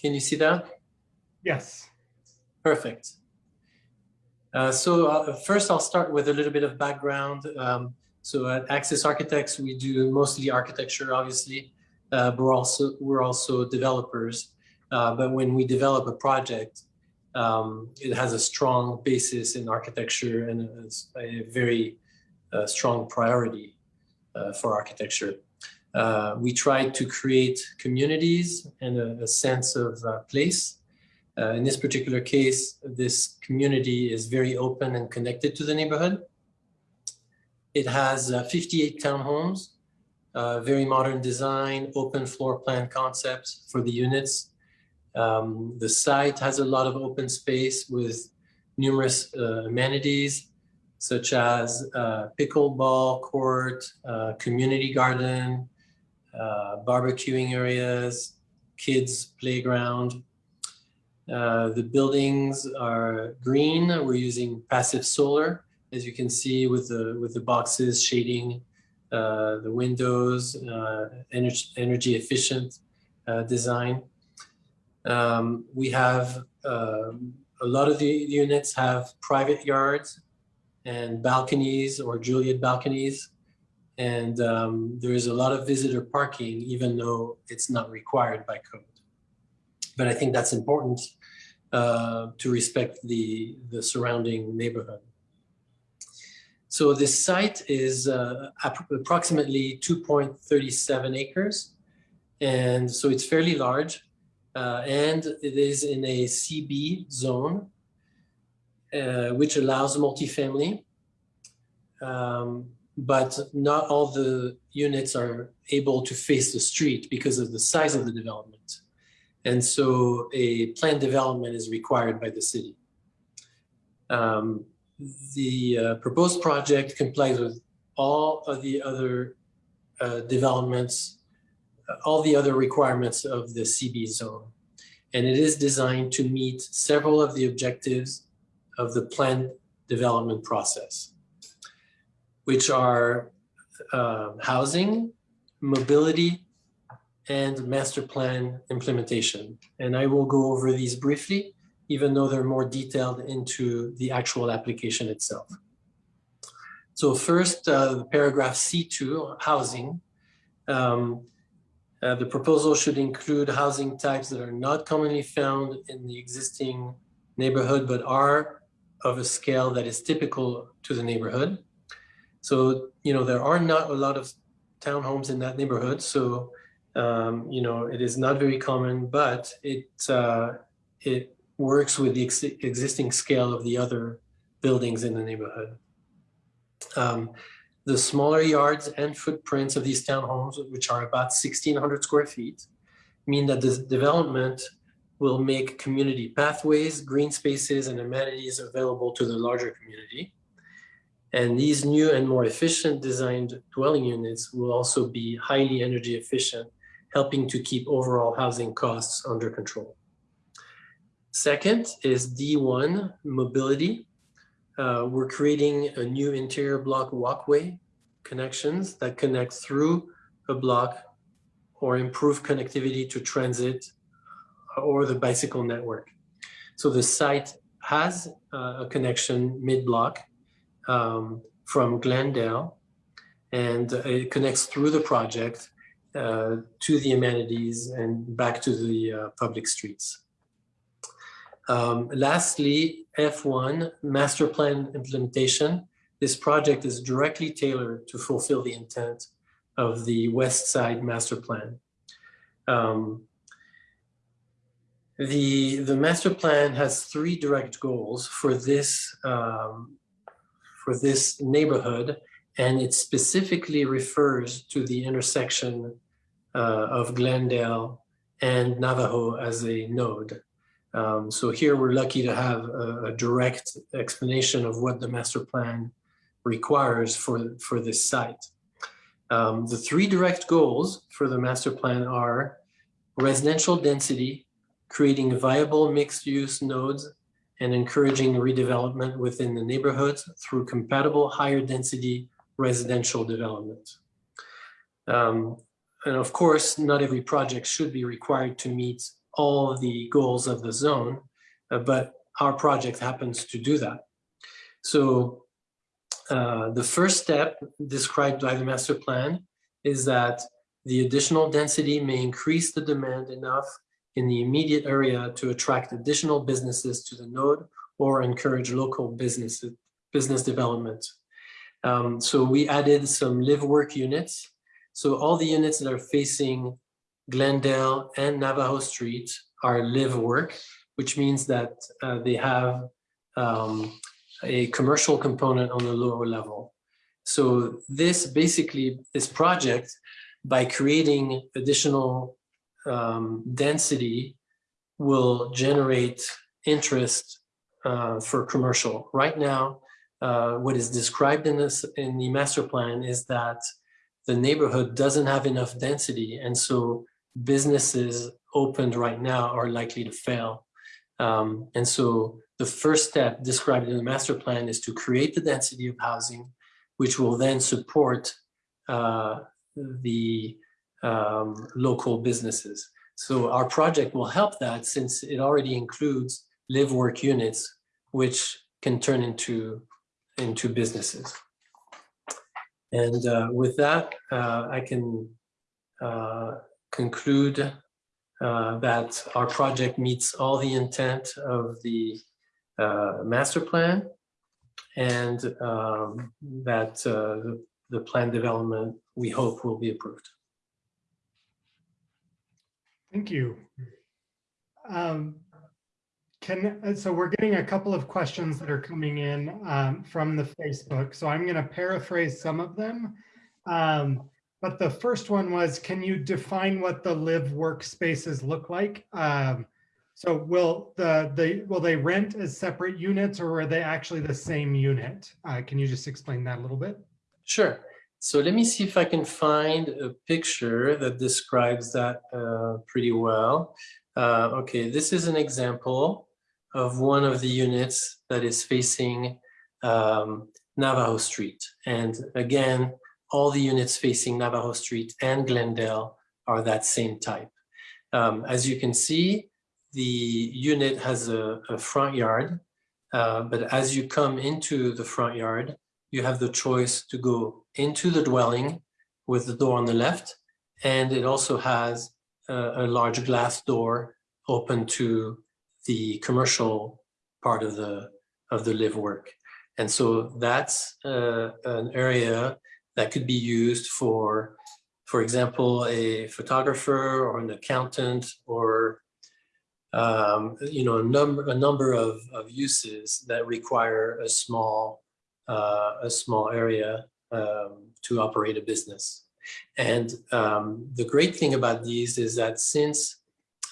Can you see that? Yes. Perfect. Uh, so uh, first I'll start with a little bit of background. Um, so at Axis Architects, we do mostly architecture, obviously, uh, but we're also, we're also developers. Uh, but when we develop a project, um, it has a strong basis in architecture and a, a very uh, strong priority uh, for architecture. Uh, we try to create communities and a, a sense of uh, place. Uh, in this particular case, this community is very open and connected to the neighborhood. It has 58 townhomes, very modern design, open floor plan concepts for the units. Um, the site has a lot of open space with numerous uh, amenities such as uh, pickleball court, uh, community garden, uh, barbecuing areas, kids playground. Uh, the buildings are green. We're using passive solar, as you can see with the with the boxes shading uh, the windows, energy, energy efficient design. Um, we have um, a lot of the units have private yards and balconies or Juliet balconies. And um, there is a lot of visitor parking, even though it's not required by code. But I think that's important uh, to respect the, the surrounding neighborhood. So this site is uh, approximately 2.37 acres. And so it's fairly large uh, and it is in a CB zone, uh, which allows multifamily. Um, but not all the units are able to face the street because of the size of the development. And so a planned development is required by the city. Um, the uh, proposed project complies with all of the other uh, developments all the other requirements of the CB zone. And it is designed to meet several of the objectives of the planned development process, which are uh, housing, mobility, and master plan implementation. And I will go over these briefly, even though they're more detailed into the actual application itself. So first, uh, paragraph C2, housing. Um, uh, the proposal should include housing types that are not commonly found in the existing neighborhood, but are of a scale that is typical to the neighborhood. So, you know, there are not a lot of townhomes in that neighborhood. So, um, you know, it is not very common, but it, uh, it works with the ex existing scale of the other buildings in the neighborhood. Um, the smaller yards and footprints of these townhomes, which are about 1,600 square feet, mean that this development will make community pathways, green spaces, and amenities available to the larger community. And these new and more efficient designed dwelling units will also be highly energy efficient, helping to keep overall housing costs under control. Second is D1, mobility. Uh, we're creating a new interior block walkway connections that connect through a block or improve connectivity to transit or the bicycle network. So the site has uh, a connection mid-block um, from Glendale and it connects through the project uh, to the amenities and back to the uh, public streets. Um, lastly, F1, master plan implementation. This project is directly tailored to fulfill the intent of the West Side Master Plan. Um, the, the master plan has three direct goals for this, um, for this neighborhood, and it specifically refers to the intersection uh, of Glendale and Navajo as a node. Um, so here we're lucky to have a, a, direct explanation of what the master plan requires for, for this site. Um, the three direct goals for the master plan are residential density, creating viable mixed-use nodes, and encouraging redevelopment within the neighborhoods through compatible higher density residential development. Um, and of course, not every project should be required to meet all the goals of the zone, uh, but our project happens to do that. So uh, the first step described by the master plan is that the additional density may increase the demand enough in the immediate area to attract additional businesses to the node or encourage local business, business development. Um, so we added some live work units. So all the units that are facing Glendale and Navajo Street are live work, which means that uh, they have um, a commercial component on the lower level. So this basically, this project, by creating additional um, density, will generate interest uh, for commercial. Right now, uh, what is described in this in the master plan is that the neighborhood doesn't have enough density, and so businesses opened right now are likely to fail. Um, and so the first step described in the master plan is to create the density of housing, which will then support uh, the um, local businesses. So our project will help that since it already includes live work units, which can turn into, into businesses. And uh, with that, uh, I can uh, conclude uh, that our project meets all the intent of the uh, master plan and um, that uh, the, the plan development we hope will be approved. Thank you. Um, can uh, so we're getting a couple of questions that are coming in um, from the Facebook. So I'm going to paraphrase some of them. Um, but the first one was, can you define what the live workspaces look like? Um, so will the, the will they rent as separate units or are they actually the same unit? Uh, can you just explain that a little bit? Sure. So let me see if I can find a picture that describes that uh, pretty well. Uh, okay, this is an example of one of the units that is facing um, Navajo Street. And again, all the units facing Navajo Street and Glendale are that same type. Um, as you can see, the unit has a, a front yard, uh, but as you come into the front yard, you have the choice to go into the dwelling with the door on the left, and it also has a, a large glass door open to the commercial part of the of the live work. And so that's uh, an area that could be used for, for example, a photographer or an accountant or um, you know, a number, a number of, of uses that require a small, uh, a small area um, to operate a business. And um, the great thing about these is that since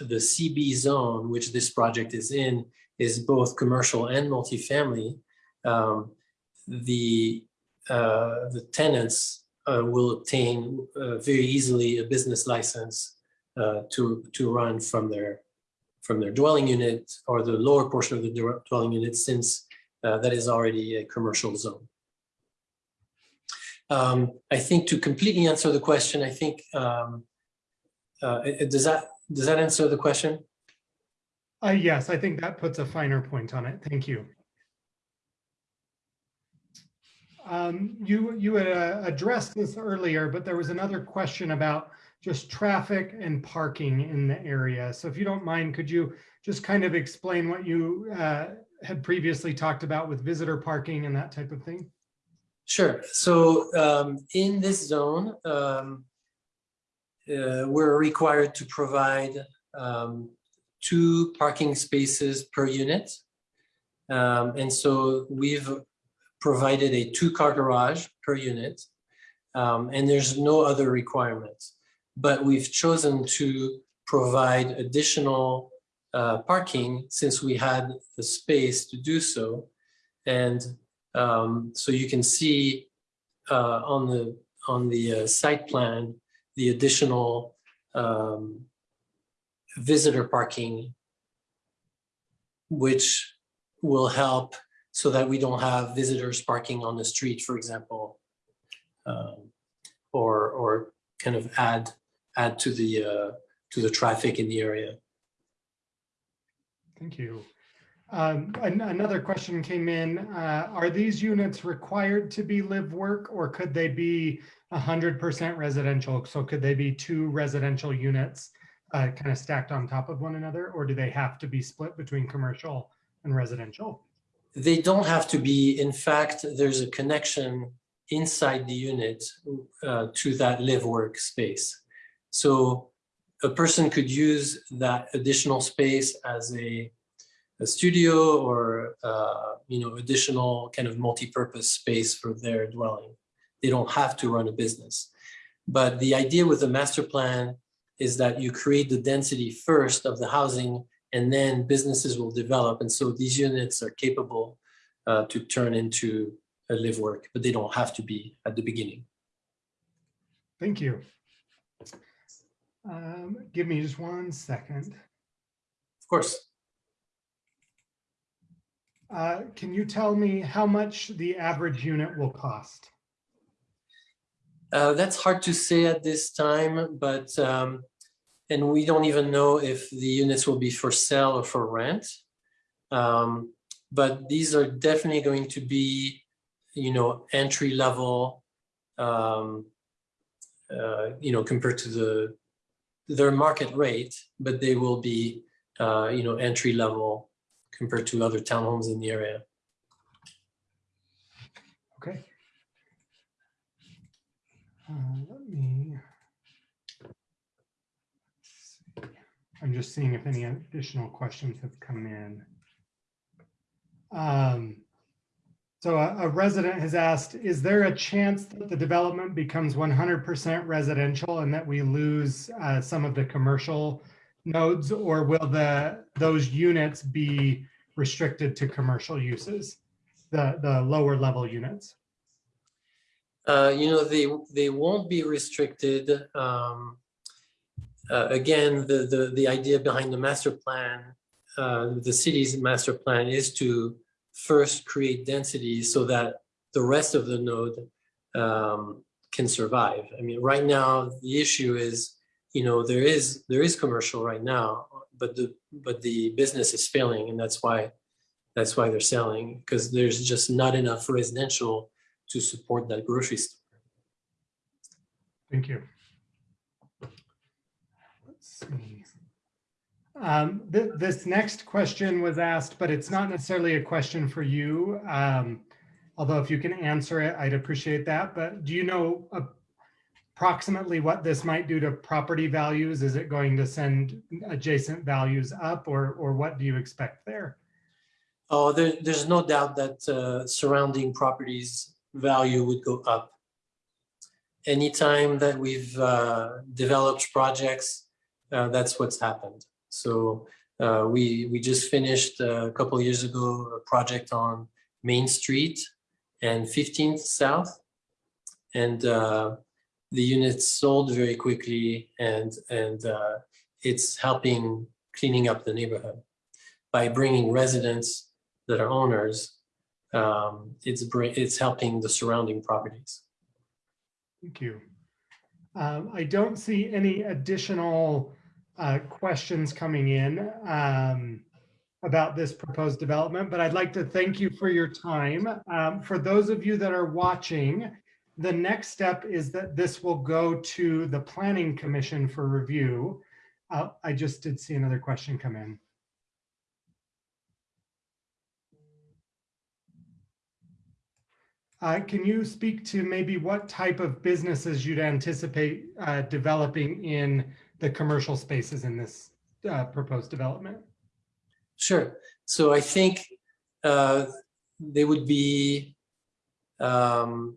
the CB zone, which this project is in, is both commercial and multifamily, um, the, uh, the tenants uh, will obtain uh, very easily a business license uh, to, to run from their from their dwelling unit or the lower portion of the dwelling unit since uh, that is already a commercial zone. Um, I think to completely answer the question, I think, um, uh, does that does that answer the question? Uh, yes, I think that puts a finer point on it. Thank you. Um, you you had uh, addressed this earlier, but there was another question about just traffic and parking in the area. So if you don't mind, could you just kind of explain what you uh, had previously talked about with visitor parking and that type of thing? Sure. So um, in this zone, um, uh, we're required to provide um, two parking spaces per unit. Um, and so we've provided a two car garage per unit. Um, and there's no other requirements but we've chosen to provide additional uh, parking since we had the space to do so. And um, so you can see uh, on the on the uh, site plan the additional um, visitor parking, which will help so that we don't have visitors parking on the street, for example, um, or or kind of add add to the uh, to the traffic in the area. Thank you. Um, an- Another question came in. uh, Are these units required to be live work or could they be 100% residential? So could they be two residential units kind of stacked on top of one another? Or do they have to be split between commercial and residential? They don't have to be. In fact, there's a connection inside the unit uh, to that live work space. So a person could use that additional space as a, a studio or uh, you know additional kind of multi-purpose space for their dwelling. They don't have to run a business. But the idea with the master plan is that you create the density first of the housing and then businesses will develop. And so these units are capable uh, to turn into a live work, but they don't have to be at the beginning. Thank you. Um, Give me just one second. Of course. Uh, Can you tell me how much the average unit will cost? Uh, that's hard to say at this time, but um, and we don't even know if the units will be for sale or for rent. Um, but these are definitely going to be, you know, entry level, um, uh, you know, compared to the their market rate, but they will be, uh, you know, entry level compared to other townhomes in the area. Okay. Uh, Let me. see. I'm just seeing if any additional questions have come in. Um, So a a resident has asked, is there a chance that the development becomes 100% residential and that we lose uh, some of the commercial nodes? Or will the, those units be restricted to commercial uses? The, the lower level units? Uh, you know, they, they won't be restricted. Um, uh, again, the, the, the idea behind the master plan, uh, the city's master plan is to first create density so that the rest of the node um, can survive. I mean, right now, the issue is, you know, there is, there is commercial right now, but the, but the business is failing and that's why, that's why they're selling, because there's just not enough residential to support that grocery store. Thank you. Let's see. Um, th- This next question was asked, but it's not necessarily a question for you. Um, Although if you can answer it, I'd appreciate that. But do you know approximately what this might do to property values? Is it going to send adjacent values up or, or what do you expect there? Oh, there, there's no doubt that uh, surrounding properties value would go up. Anytime that we've uh, developed projects, uh, that's what's happened. So uh, we we just finished uh, a couple years ago a project on Main Street and 15th South, and uh, the units sold very quickly, and and uh, it's helping cleaning up the neighborhood by bringing residents that are owners. Um, it's it's helping the surrounding properties. Thank you. Um, I don't see any additional uh, questions coming in um, about this proposed development, but I'd like to thank you for your time. Um, For those of you that are watching, the next step is that this will go to the Planning Commission for review. Uh, I just did see another question come in. Uh, Can you speak to maybe what type of businesses you'd anticipate uh, developing in the commercial spaces in this uh, proposed development? Sure. So I think uh, they would be um,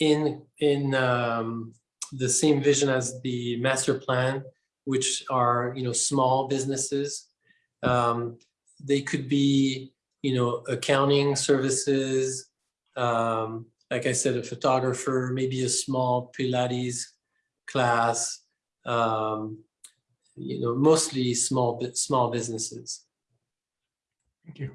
in in um, the same vision as the master plan, which are you know small businesses. Um, they could be you know accounting services, um, like I said, a photographer, maybe a small Pilates class. Um, you know, mostly small small businesses. Thank you.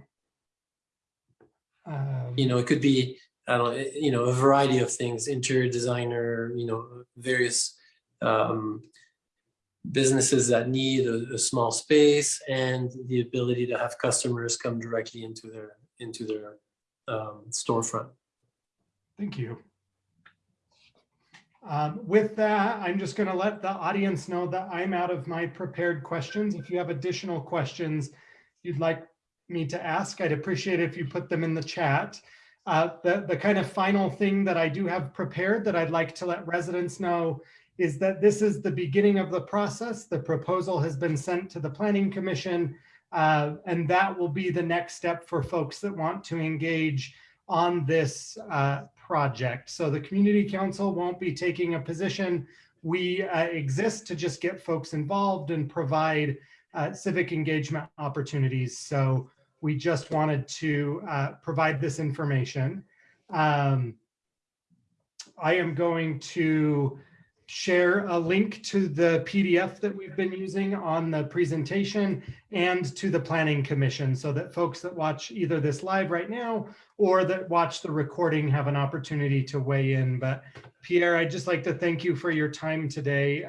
Um, you know, it could be, I don't you know, a variety of things, interior designer, you know, various, um, businesses that need a, a small space and the ability to have customers come directly into their into their um, storefront. Thank you. Um, With that, I'm just going to let the audience know that I'm out of my prepared questions. If you have additional questions you'd like me to ask, I'd appreciate if you put them in the chat. Uh, The, the kind of final thing that I do have prepared that I'd like to let residents know is that this is the beginning of the process. The proposal has been sent to the Planning Commission, uh, and that will be the next step for folks that want to engage on this uh, project. So the community council won't be taking a position. We uh, exist to just get folks involved and provide uh, civic engagement opportunities. So we just wanted to uh, provide this information. Um, I am going to share a link to the PDF that we've been using on the presentation and to the Planning Commission so that folks that watch either this live right now or that watch the recording have an opportunity to weigh in. But Pierre, I'd just like to thank you for your time today.